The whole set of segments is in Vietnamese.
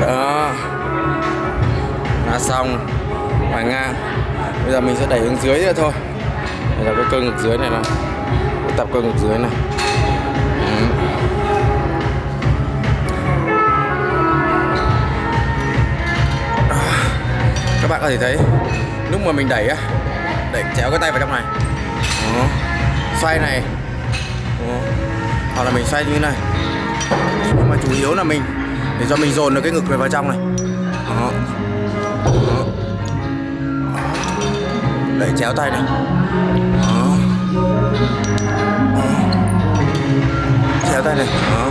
đó. Đã xong. Ngoài ngang. Bây giờ mình sẽ đẩy xuống dưới nữa thôi. Đây là cái cơ ngực dưới này này. Tập cơ ngực dưới này. Các bạn có thể thấy, lúc mà mình đẩy á, đẩy chéo cái tay vào trong này Đó. xoay này Đó. hoặc là mình xoay như thế này nhưng mà chủ yếu là mình, để cho mình dồn được cái ngực này vào trong này Đó. Đó. đẩy chéo tay này Đó. Đó. chéo tay này Đó.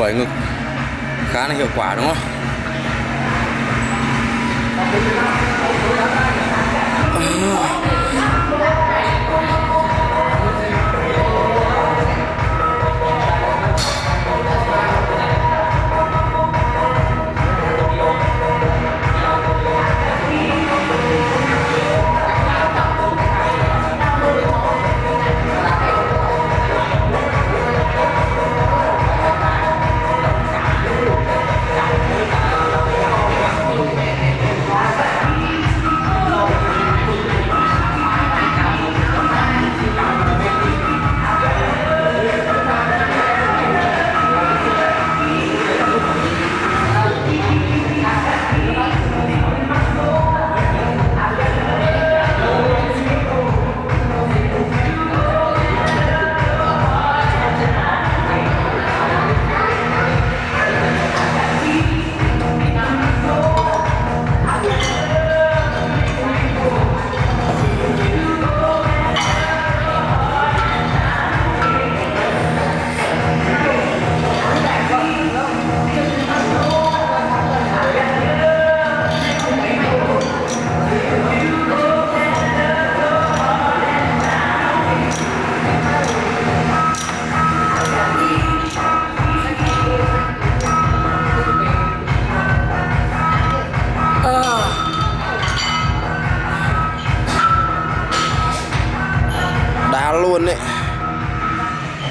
quẩy ngực khá là hiệu quả đúng không à.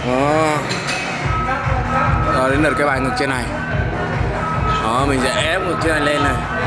Đó. Đó, đến lượt cái bài ngực trên này. Đó, mình sẽ ép ngực trên này lên này.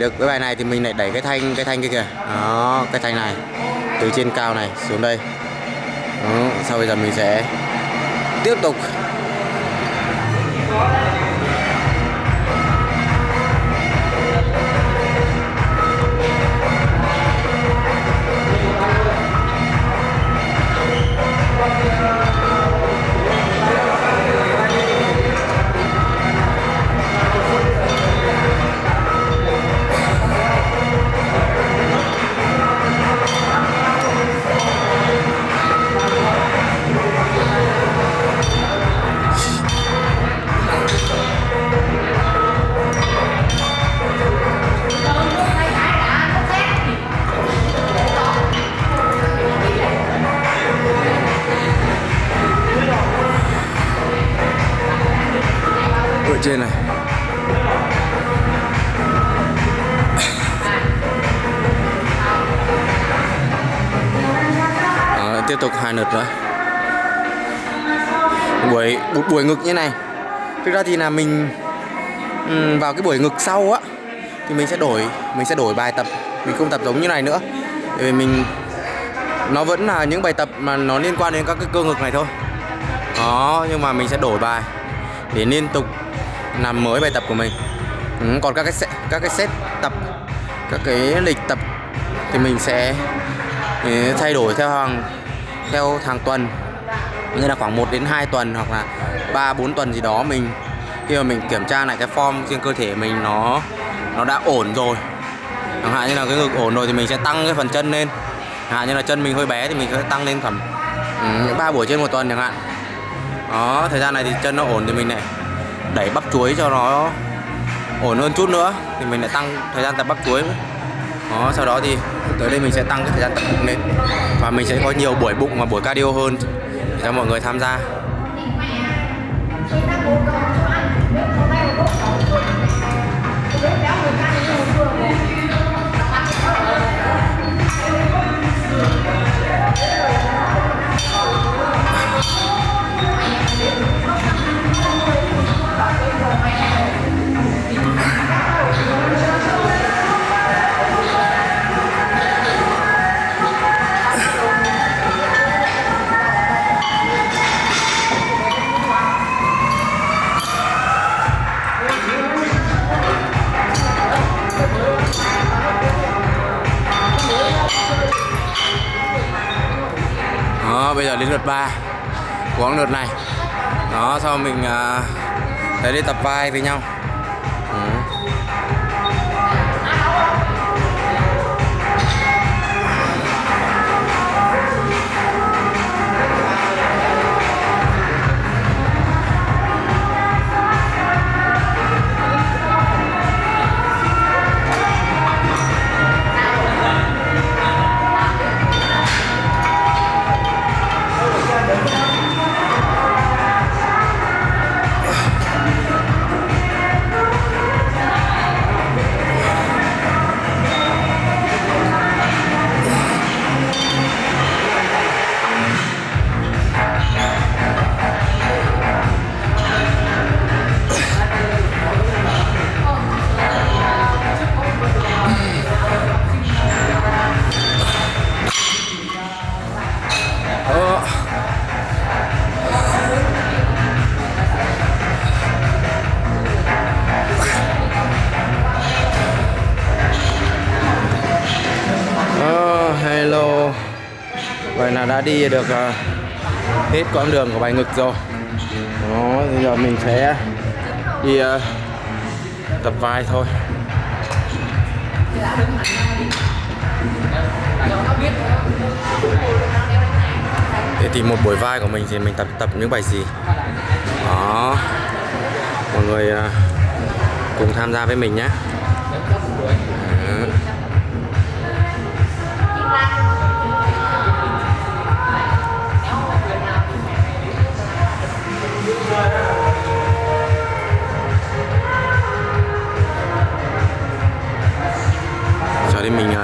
Được cái bài này thì mình lại đẩy cái thanh cái thanh kia kìa đó, cái thanh này từ trên cao này xuống đây đó. sau bây giờ mình sẽ tiếp tục trên này. Đó, tiếp tục hai lượt nữa. Buổi buổi, buổi ngực như này. Thực ra thì là mình vào cái buổi ngực sau á thì mình sẽ đổi mình sẽ đổi bài tập. Mình không tập giống như này nữa. Bởi vì mình nó vẫn là những bài tập mà nó liên quan đến các cái cơ ngực này thôi. Đó nhưng mà mình sẽ đổi bài để liên tục làm mới bài tập của mình. Ừ, còn các cái set, các cái set tập các cái lịch tập thì mình sẽ ừ, thay đổi theo hàng theo hàng tuần. Như là khoảng 1 đến 2 tuần hoặc là 3 4 tuần gì đó mình khi mà mình kiểm tra lại cái form trên cơ thể mình nó nó đã ổn rồi. Chẳng hạn như là cái ngực ổn rồi thì mình sẽ tăng cái phần chân lên. Chẳng hạn như là chân mình hơi bé thì mình sẽ tăng lên khoảng ừ, Ba buổi trên một tuần chẳng hạn. Đó thời gian này thì chân nó ổn thì mình này đẩy bắp chuối cho nó ổn hơn chút nữa, thì mình lại tăng thời gian tập bắp chuối đó, sau đó thì tới đây mình sẽ tăng cái thời gian tập bụng lên. Và mình sẽ có nhiều buổi bụng và buổi cardio hơn để cho mọi người tham gia. Lượt 3 của lượt này. Đó sau mình à, uh, thấy đi tập vai với nhau. Là đã đi được ờ, hết quãng đường của bài ngực rồi. Đó, bây giờ mình sẽ đi ờ, tập vai thôi. Để tìm một buổi vai của mình thì mình tập tập những bài gì? Đó. Mọi người ờ, cùng tham gia với mình nhé.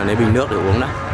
Lấy bình nước để uống đã.